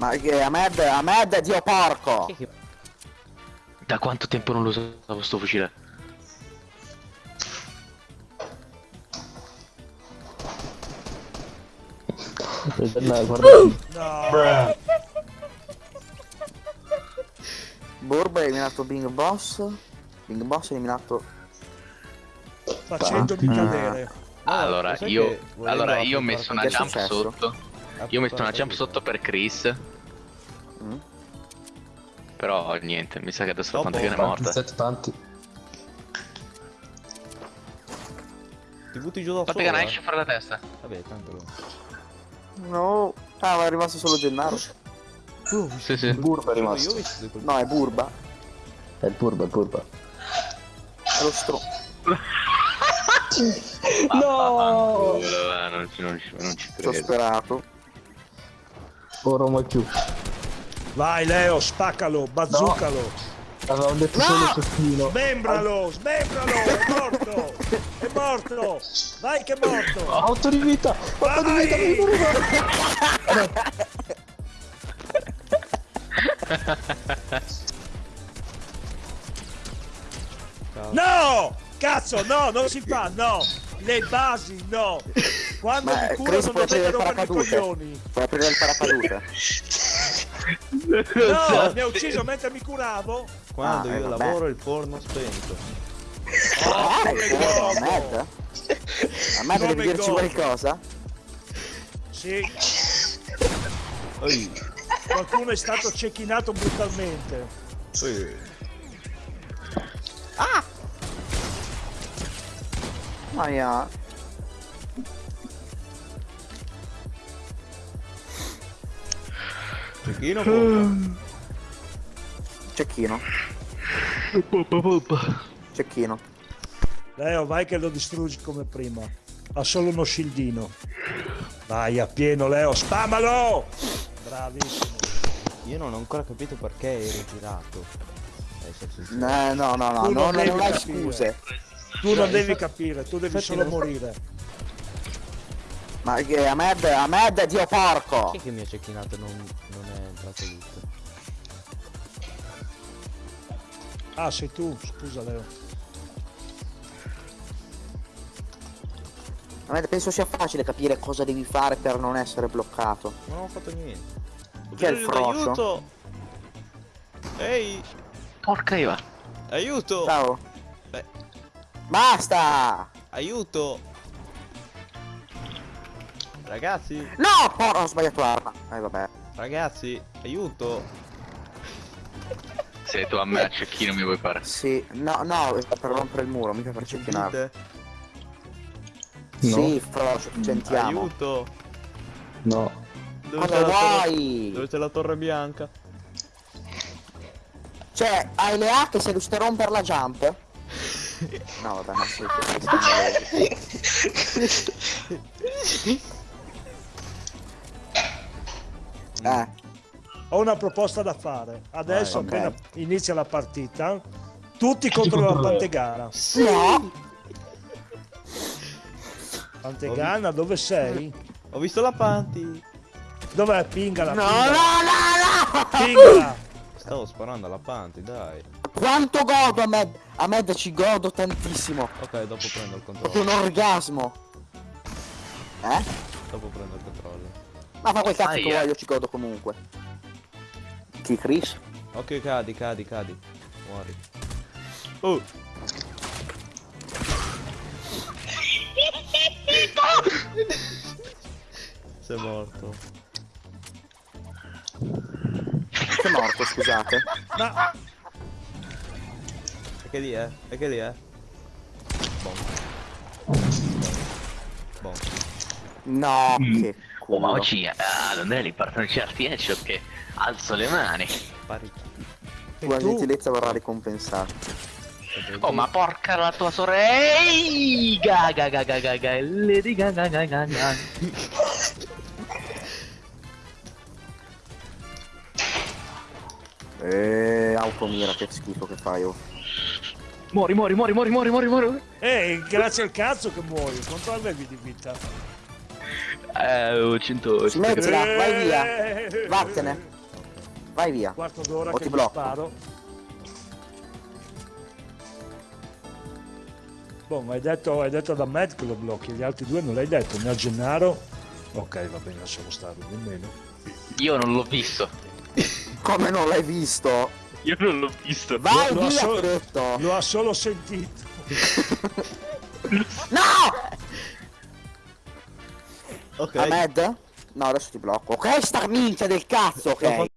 Ma che Ahmed, Ahmed, dio porco! È Da quanto tempo non lo usavo sto fucile? No, guarda. No, Burb è eliminato Bing Boss. Bing Boss è eliminato. facendomi Ah. cadere. allora, sai io, allora io ho messo una è jump successo? sotto. Io ho messo una jump sotto per Chris. Mm? Però niente, mi sa che adesso la Pantagana è Tanti, morta. set tanti. Ti butti giù da Pantagana solo. esce fuori la testa. Vabbè, tanto lo... No. Ah, ma è rimasto solo Gennaro. Sì, sì. Il burba è Io rimasto. No, è Burba. È il burba, è il burba. È lo stro. No! Non ci, non ci, non ci credo. sperato. Ora mai più. Vai Leo, spaccalo, bazzucalo. Avevamo detto No! solo cecchino. Smembralo, smembralo, è morto. È morto. Vai che è morto. 8 di vita! 8 di vita! Mi! No! Cazzo, no, non si fa, no! Le basi, no! Quando Ma mi eh, curo Chris non dovete il rompere i coglioni! Puoi aprire il paracadute. No, mi ha ucciso mentre mi curavo! Quando Ah, eh, io vabbè. lavoro il forno spento. Ah, come è vero, godo. Ahmed? Ahmed Come devi dirci godo. qualcosa? Sì, Oi, qualcuno è stato cecchinato brutalmente. oi. Aia. Cecchino pompa. Cecchino. Cecchino. Leo, vai che lo distruggi come prima. Ha solo uno scildino. Vai a pieno, Leo, spammalo! Bravissimo. Io non ho ancora capito perché eri girato. No, no, no, no, non non hai scuse. Tu non devi capire, tu devi solo morire. Ma che Ahmed, Ahmed, dio porco! Chi è che mi ha cecchinato non, non è entrato tutto? Ah, sei tu, scusa Leo. Ahmed, penso sia facile capire cosa devi fare per non essere bloccato. Non ho fatto niente. Chi è il froscio? Ehi, Porca Iva. aiuto! Ciao. Beh. Basta! Aiuto! Ragazzi, No, porco, ho sbagliato arma. Eh, vabbè. ragazzi, aiuto! Se tu a me a cecchino mi vuoi fare. Sì, no, no, per rompere il muro, mica per cecchinare. No. Sì, Frocio, ci sentiamo. Aiuto! No. Dove Cosa c'è, la torre... vuoi? Dove c'è la torre bianca? Cioè, hai le A che sei riuscito a rompere la jump? No, vabbè, ma sì, Eh, Ho una proposta da fare. Adesso Vai, ok. appena inizia la partita, tutti contro la. Pantegana. no! Pantegana, dove sei? Ho visto la Panti! Dov'è? Pingala, No, pingala. no, no, no! Pingala. Stavo sparando alla Panti, dai. Quanto godo, Ahmed! Ahmed ci godo tantissimo. Ok, dopo prendo il Proprio un controllo. orgasmo. Eh? Dopo prendo il controllo. Ma fa quel cazzo che Aia. vuoi, io ci godo comunque. Chi, Chris? Ok, cadi, cadi, cadi. Muori. Oh! Sei morto. È morto, scusate. Ma E che lì è? E che lì è? Bom. Bom. No, che Oh, ma oggi ah, non è l'importante certi headshot che alzo le mani. E tu? gentilezza vorrà ricompensare. Oh, ma porca la tua sorella. Ehi, gaga gaga gaga. Lady gaga gaga gaga. Eeeh, automira, che schifo che fai, oh. Muori, muori, muori, muori, muori, muori, muori. Eh, grazie al cazzo che muori. Quanto avevi di vita? Eh, ho 100. Smettila, vai via. Eh, Vattene. Vai via. quarto d'ora che ti blocco. sparo. Boh, ma hai detto, hai detto da Matt che lo blocchi, gli altri due non l'hai detto, né a Gennaro. Ok, va bene, lasciamo stare, nemmeno. Io non l'ho visto. Come non l'hai visto? Io non l'ho visto. Vai Lo- lo ha solo-. Lo ha solo sentito. No! Ok. Ahmed? No, adesso ti blocco. Ok, sta minchia del cazzo, ok?